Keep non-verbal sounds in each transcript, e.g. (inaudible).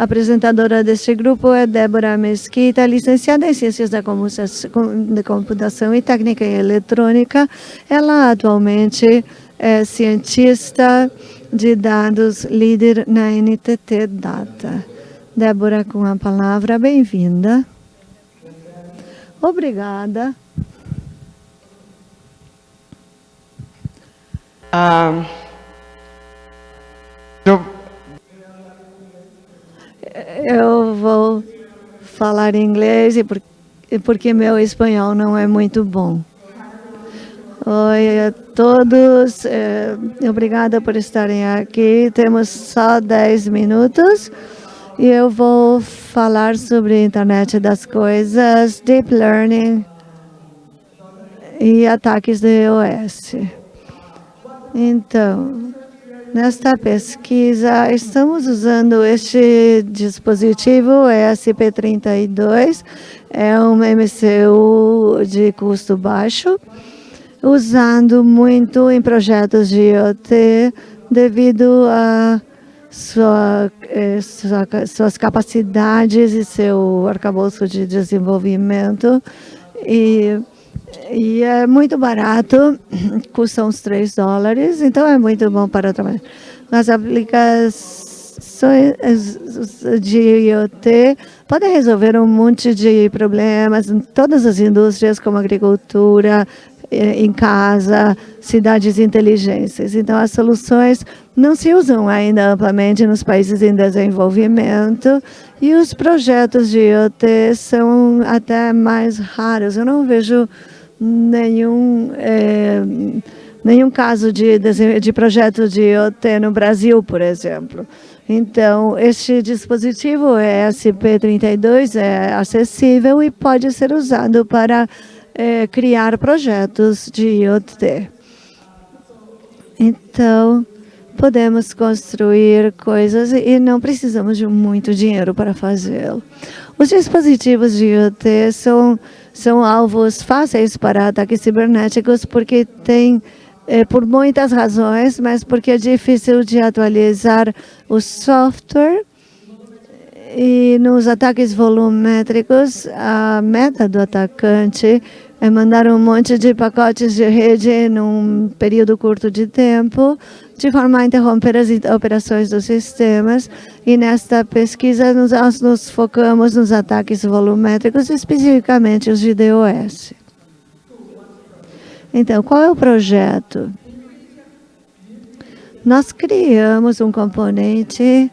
A apresentadora deste grupo é Débora Mesquita, licenciada em Ciências da Computação e Técnica em Eletrônica. Ela atualmente é cientista de dados, líder na NTT Data. Débora, com a palavra, bem-vinda. Obrigada. Eu vou falar inglês porque meu espanhol não é muito bom. Oi a todos, é, obrigada por estarem aqui. Temos só 10 minutos e eu vou falar sobre a internet das coisas, deep learning e ataques de iOS. Então, nesta pesquisa, estamos usando este dispositivo ESP32, é um MCU de custo baixo, usando muito em projetos de IoT devido a sua, eh, sua, suas capacidades e seu arcabouço de desenvolvimento. E e é muito barato, (clears throat) custa uns 3 dólares, então é muito bom para trabalhar. As aplicações de IoT podem resolver um monte de problemas em todas as indústrias, como agricultura, em casa, cidades inteligentes. Então, as soluções não se usam ainda amplamente nos países em desenvolvimento e os projetos de IoT são até mais raros. Eu não vejo nenhum, é, nenhum caso de, de projeto de IoT no Brasil, por exemplo. Então, este dispositivo ESP32 é acessível e pode ser usado para é, criar projetos de IoT. Então, podemos construir coisas e não precisamos de muito dinheiro para fazê-lo. Os dispositivos de IoT são são alvos fáceis para ataques cibernéticos porque tem, é, por muitas razões, mas porque é difícil de atualizar o software e nos ataques volumétricos, a meta do atacante é mandar um monte de pacotes de rede num período curto de tempo, de forma a interromper as operações dos sistemas. E nesta pesquisa, nós nos focamos nos ataques volumétricos, especificamente os de DOS. Então, qual é o projeto? Nós criamos um componente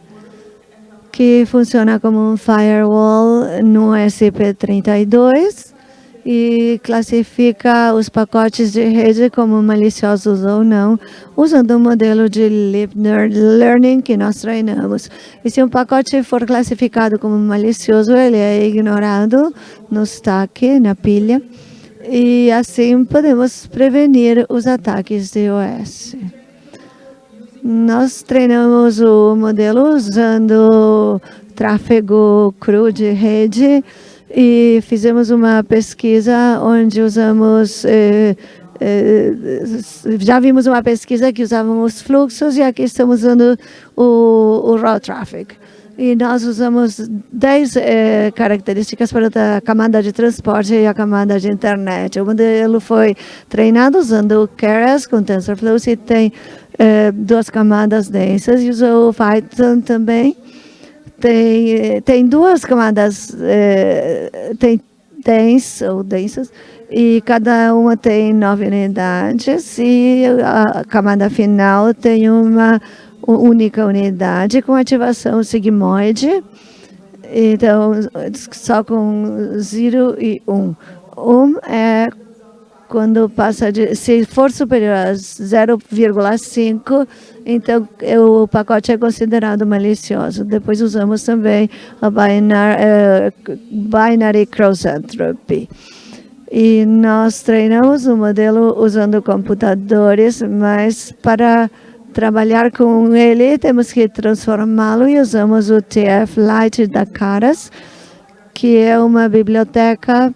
que funciona como um firewall no SP32, e classifica os pacotes de rede como maliciosos ou não, usando o modelo de Deep Learning que nós treinamos. E se um pacote for classificado como malicioso, ele é ignorado no stack, na pilha, e assim podemos prevenir os ataques de OS. Nós treinamos o modelo usando tráfego cru de rede, e fizemos uma pesquisa onde usamos, eh, eh, já vimos uma pesquisa que usávamos fluxos e aqui estamos usando o, o raw traffic. E nós usamos 10 eh, características para a camada de transporte e a camada de internet. O modelo foi treinado usando o Keras com TensorFlow e tem eh, duas camadas densas. E usou o Python também. Tem, tem duas camadas, tem dens ou densas, e cada uma tem nove unidades, e a camada final tem uma única unidade com ativação sigmoide, então só com 0 e 1. Um. 1 um é quando passa de, se for superior a 0,5, então o pacote é considerado malicioso. Depois usamos também a binary, uh, binary cross entropy. E nós treinamos o modelo usando computadores, mas para trabalhar com ele temos que transformá-lo e usamos o TF Lite da Caras, que é uma biblioteca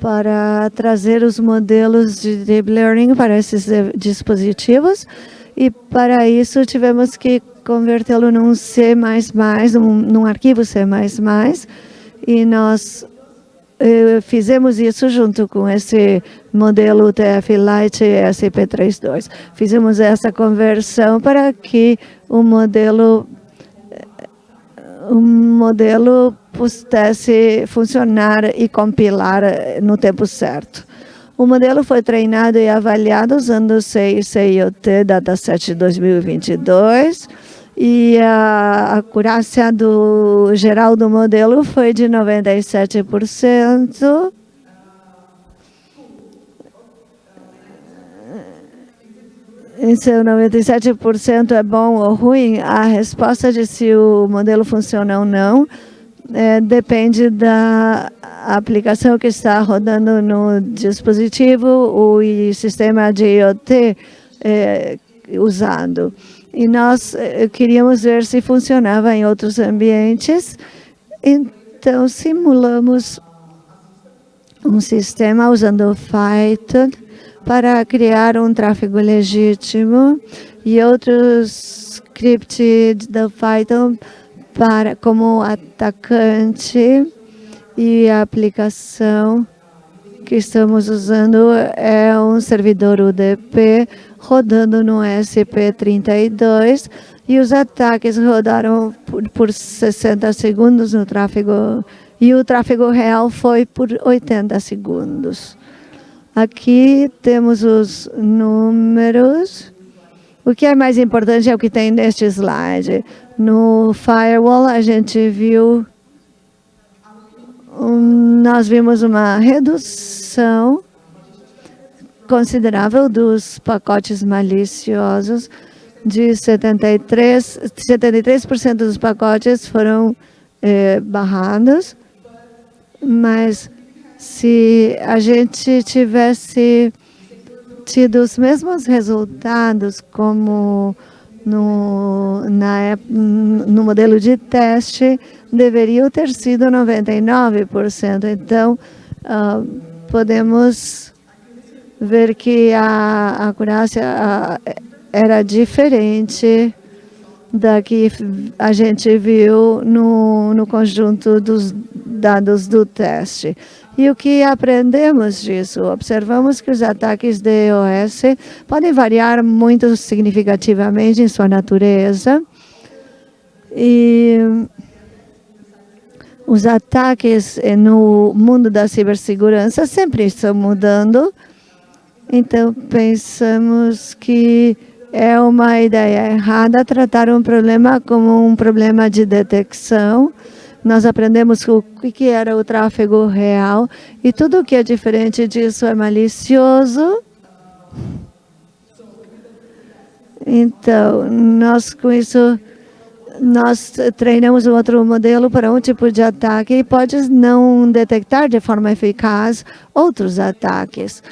para trazer os modelos de Deep Learning para esses dispositivos. E para isso tivemos que convertê-lo num C++, num, arquivo C++, e nós fizemos isso junto com esse modelo TF Lite SP32. Fizemos essa conversão para que o modelo o modelo pudesse funcionar e compilar no tempo certo. O modelo foi treinado e avaliado usando o CICIOT Dataset 2022 e a acurácia do geral do modelo foi de 97%. Se o 97% é bom ou ruim, a resposta de se o modelo funciona ou não é, depende da aplicação que está rodando no dispositivo, o sistema de IoT é, usado. E nós é, queríamos ver se funcionava em outros ambientes, então simulamos um sistema usando Python para criar um tráfego legítimo e outros scripts do Python para, como atacante e aplicação que estamos usando é um servidor UDP rodando no SP32 e os ataques rodaram por, por 60 segundos no tráfego e o tráfego real foi por 80 segundos. Aqui temos os números. O que é mais importante é o que tem neste slide. No firewall, a gente viu, nós vimos uma redução considerável dos pacotes maliciosos, de 73%, 73% dos pacotes foram eh, barrados, mas se a gente tivesse tido os mesmos resultados como no, na, no modelo de teste, deveria ter sido 99%. Então, uh, podemos ver que a acurácia uh, era diferente da que a gente viu no, no conjunto dos dados do teste. E o que aprendemos disso? Observamos que os ataques de EOS podem variar muito significativamente em sua natureza. E os ataques no mundo da cibersegurança sempre estão mudando. Então, pensamos que é uma ideia errada tratar um problema como um problema de detecção nós aprendemos o que era o tráfego real e tudo o que é diferente disso é malicioso. Então, nós com isso, nós treinamos um outro modelo para um tipo de ataque e pode não detectar de forma eficaz outros ataques.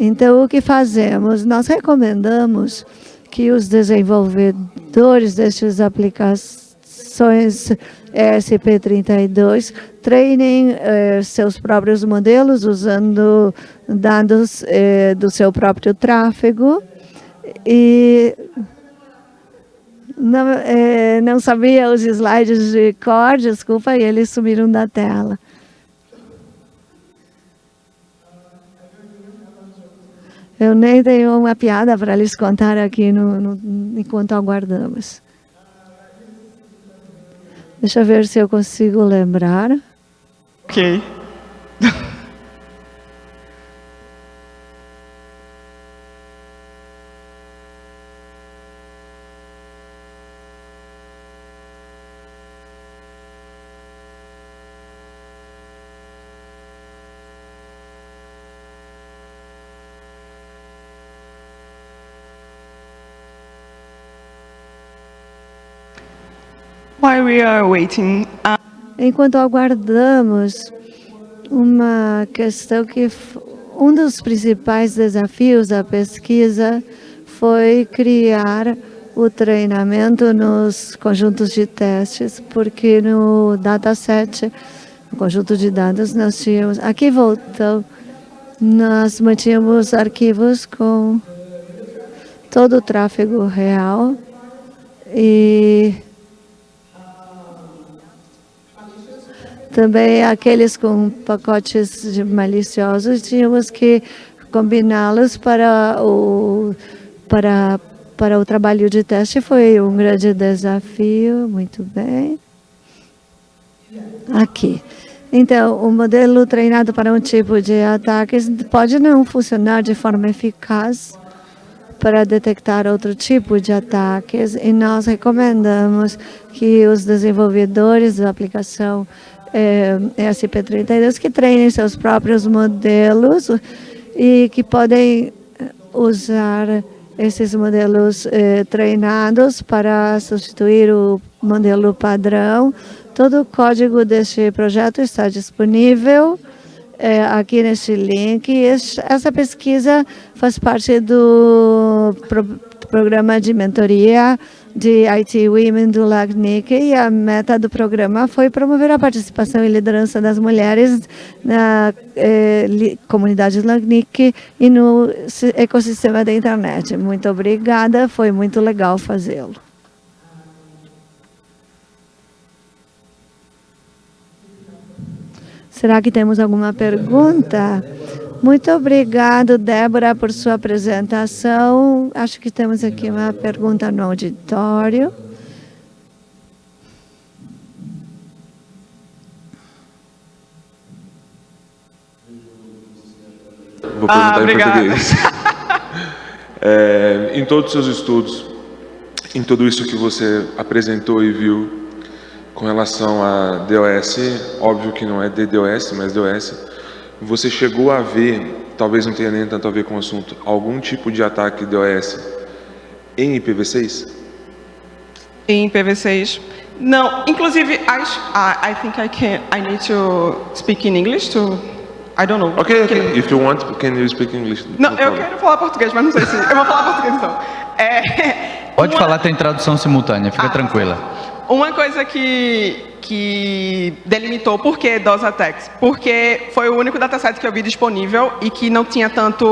Então, o que fazemos? Nós recomendamos que os desenvolvedores destes aplicações ESP32 treinem eh, seus próprios modelos usando dados eh, do seu próprio tráfego e não, eh, não sabia os slides de cor, desculpa, e eles sumiram da tela. Eu nem tenho uma piada para lhes contar aqui no, no, enquanto aguardamos. Deixa eu ver se eu consigo lembrar. Ok. Enquanto aguardamos uma questão que um dos principais desafios da pesquisa foi criar o treinamento nos conjuntos de testes, porque no dataset, no conjunto de dados, nós tínhamos, aqui voltou, nós mantínhamos arquivos com todo o tráfego real E também aqueles com pacotes maliciosos, tínhamos que combiná-los para o, para, para o trabalho de teste. Foi um grande desafio, muito bem. Aqui. Então, o modelo treinado para um tipo de ataques pode não funcionar de forma eficaz para detectar outro tipo de ataques e nós recomendamos que os desenvolvedores da aplicação é, ESP32 que treinem seus próprios modelos e que podem usar esses modelos eh, treinados para substituir o modelo padrão. Todo o código deste projeto está disponível eh, aqui neste link. essa pesquisa faz parte do pro programa de mentoria de IT Women do LACNIC e a meta do programa foi promover a participação e liderança das mulheres na eh, comunidade LACNIC e no ecossistema da internet. Muito obrigada, foi muito legal fazê-lo. Será que temos alguma pergunta? Muito obrigado, Débora, por sua apresentação. Acho que temos aqui uma pergunta no auditório. Vou perguntar ah, em português. (laughs) é, em todos os seus estudos, em tudo isso que você apresentou e viu com relação a DOS, óbvio que não é DDoS, mas DOS, você chegou a ver, talvez não tenha nem tanto a ver com o assunto, algum tipo de ataque DOS em IPv6? Em IPv6? Não, inclusive, I, I think I can, I need to speak in English to, I don't know. Ok, ok, if you want, can you speak English? Não, no eu quero falar português, mas não sei se, eu vou falar português então. É, Pode uma... falar, tem tradução simultânea, fica ah, tranquila. Uma coisa que, que delimitou por que DOS Attacks, porque foi o único dataset que eu vi disponível e que não tinha tanto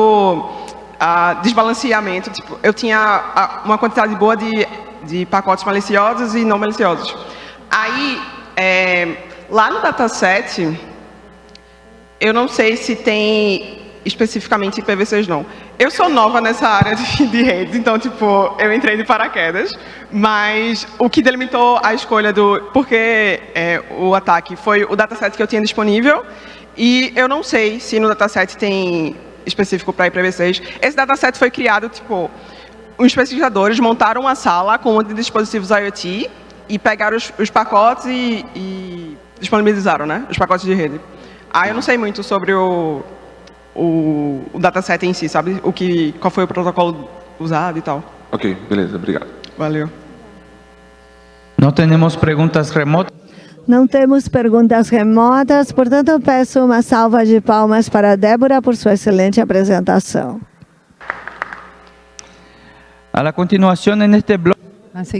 uh, desbalanceamento. Tipo, eu tinha uh, uma quantidade boa de, de pacotes maliciosos e não maliciosos. Aí, é, lá no dataset, eu não sei se tem especificamente IPv6 não. Eu sou nova nessa área de, (laughs) de redes, então, tipo, eu entrei de paraquedas, mas o que delimitou a escolha do porquê é, o ataque foi o dataset que eu tinha disponível, e eu não sei se no dataset tem específico para IPv6. Esse dataset foi criado, tipo, os pesquisadores montaram uma sala com um de dispositivos IoT e pegaram os, os pacotes e, e disponibilizaram, né, os pacotes de rede. Ah, eu não sei muito sobre o o, o dataset em si, sabe? O que, qual foi o protocolo usado e tal. Ok, beleza, obrigado. Valeu. Não temos perguntas remotas? Não temos perguntas remotas, portanto, eu peço uma salva de palmas para a Débora por sua excelente apresentação. A continuação, neste bloco.